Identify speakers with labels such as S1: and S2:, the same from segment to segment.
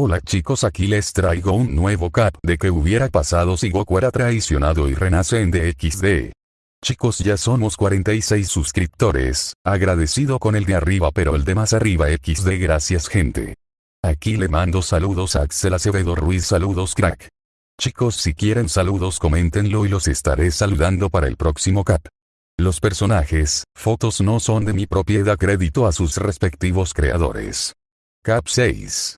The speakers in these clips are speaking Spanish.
S1: Hola chicos aquí les traigo un nuevo cap de que hubiera pasado si Goku era traicionado y renace en DXD. Chicos ya somos 46 suscriptores, agradecido con el de arriba pero el de más arriba XD gracias gente. Aquí le mando saludos a Axel Acevedo Ruiz saludos crack. Chicos si quieren saludos coméntenlo y los estaré saludando para el próximo cap. Los personajes, fotos no son de mi propiedad crédito a sus respectivos creadores. Cap 6.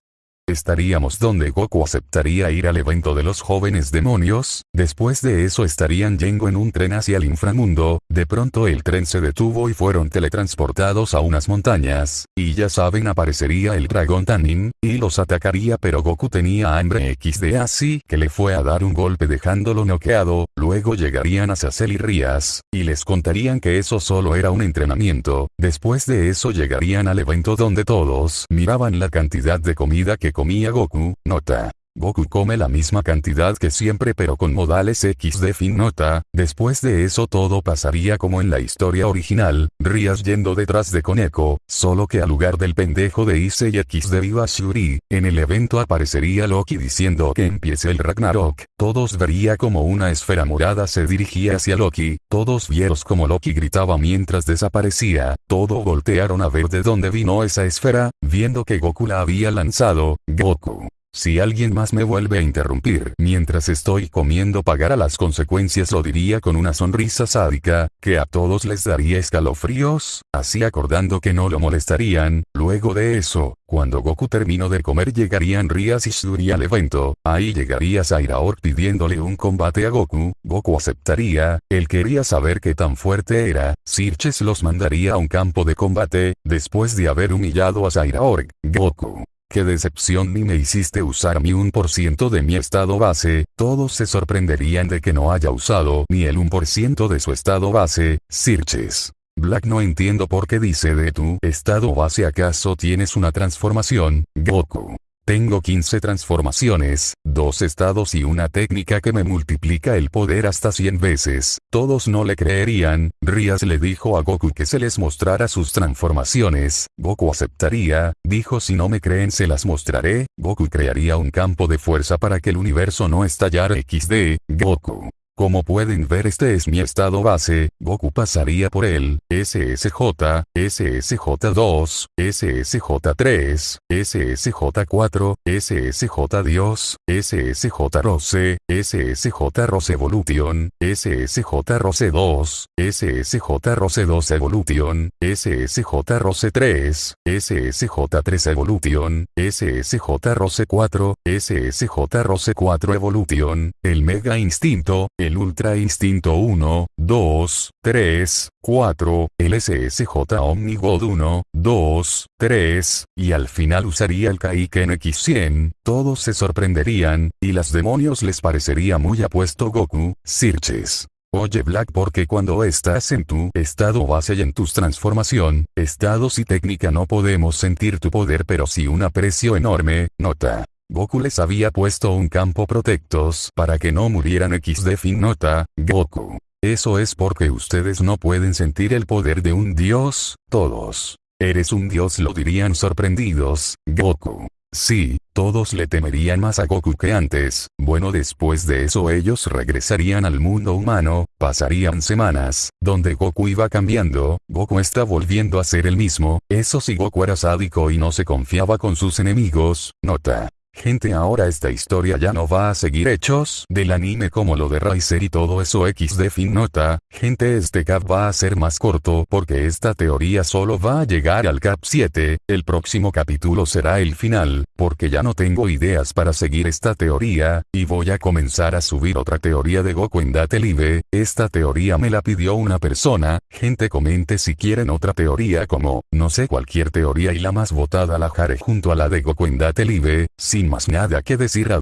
S1: Estaríamos donde Goku aceptaría ir al evento de los jóvenes demonios, después de eso estarían yendo en un tren hacia el inframundo, de pronto el tren se detuvo y fueron teletransportados a unas montañas, y ya saben aparecería el dragón Tanin, y los atacaría pero Goku tenía hambre XD así que le fue a dar un golpe dejándolo noqueado, luego llegarían a Sacel y Rías, y les contarían que eso solo era un entrenamiento, después de eso llegarían al evento donde todos miraban la cantidad de comida que comía Goku, nota. Goku come la misma cantidad que siempre pero con modales X de fin nota, después de eso todo pasaría como en la historia original, Rías yendo detrás de Koneko, solo que al lugar del pendejo de Issei X de Viva Shuri, en el evento aparecería Loki diciendo que empiece el Ragnarok, todos vería como una esfera morada se dirigía hacia Loki, todos vieron como Loki gritaba mientras desaparecía, todo voltearon a ver de dónde vino esa esfera, viendo que Goku la había lanzado, Goku. Si alguien más me vuelve a interrumpir mientras estoy comiendo pagará las consecuencias lo diría con una sonrisa sádica, que a todos les daría escalofríos, así acordando que no lo molestarían, luego de eso, cuando Goku terminó de comer llegarían Rias y Shuri al evento, ahí llegaría Zairaor pidiéndole un combate a Goku, Goku aceptaría, él quería saber qué tan fuerte era, Sirches los mandaría a un campo de combate, después de haber humillado a Zairaor, Goku. Qué decepción ni me hiciste usar mi 1% de mi estado base, todos se sorprenderían de que no haya usado ni el 1% de su estado base, Sirches. Black no entiendo por qué dice de tu estado base acaso tienes una transformación, Goku. Tengo 15 transformaciones, dos estados y una técnica que me multiplica el poder hasta 100 veces. Todos no le creerían, Rias le dijo a Goku que se les mostrara sus transformaciones, Goku aceptaría, dijo si no me creen se las mostraré, Goku crearía un campo de fuerza para que el universo no estallara XD, Goku. Como pueden ver este es mi estado base, Goku pasaría por él, SSJ, SSJ2, SSJ3, SSJ4, SSJ Dios, SSJ Rose, SSJ Rose Evolution, SSJ Rose 2, SSJ Rose 2 Evolution, SSJ Rose 3, SSJ 3 Evolution, SSJ Rose 4, SSJ Rose 4 Evolution, el Mega Instinto, el Ultra Instinto 1, 2, 3, 4, el SSJ Omnigod 1, 2, 3, y al final usaría el Kaiken X100, todos se sorprenderían, y las demonios les parecería muy apuesto Goku, Sirches. Oye Black porque cuando estás en tu estado base y en tus transformación, estados y técnica no podemos sentir tu poder pero sí un aprecio enorme, nota. Goku les había puesto un campo protectos para que no murieran XD fin nota, Goku. Eso es porque ustedes no pueden sentir el poder de un dios, todos. Eres un dios lo dirían sorprendidos, Goku. Sí, todos le temerían más a Goku que antes, bueno después de eso ellos regresarían al mundo humano, pasarían semanas, donde Goku iba cambiando, Goku está volviendo a ser el mismo, eso sí Goku era sádico y no se confiaba con sus enemigos, nota. Gente ahora esta historia ya no va a seguir hechos del anime como lo de Riser y todo eso X de fin nota, gente este cap va a ser más corto porque esta teoría solo va a llegar al cap 7, el próximo capítulo será el final, porque ya no tengo ideas para seguir esta teoría, y voy a comenzar a subir otra teoría de Goku en Date Live, esta teoría me la pidió una persona, gente comente si quieren otra teoría como, no sé cualquier teoría y la más votada la jare junto a la de Goku en Date Live, sin más nada que decir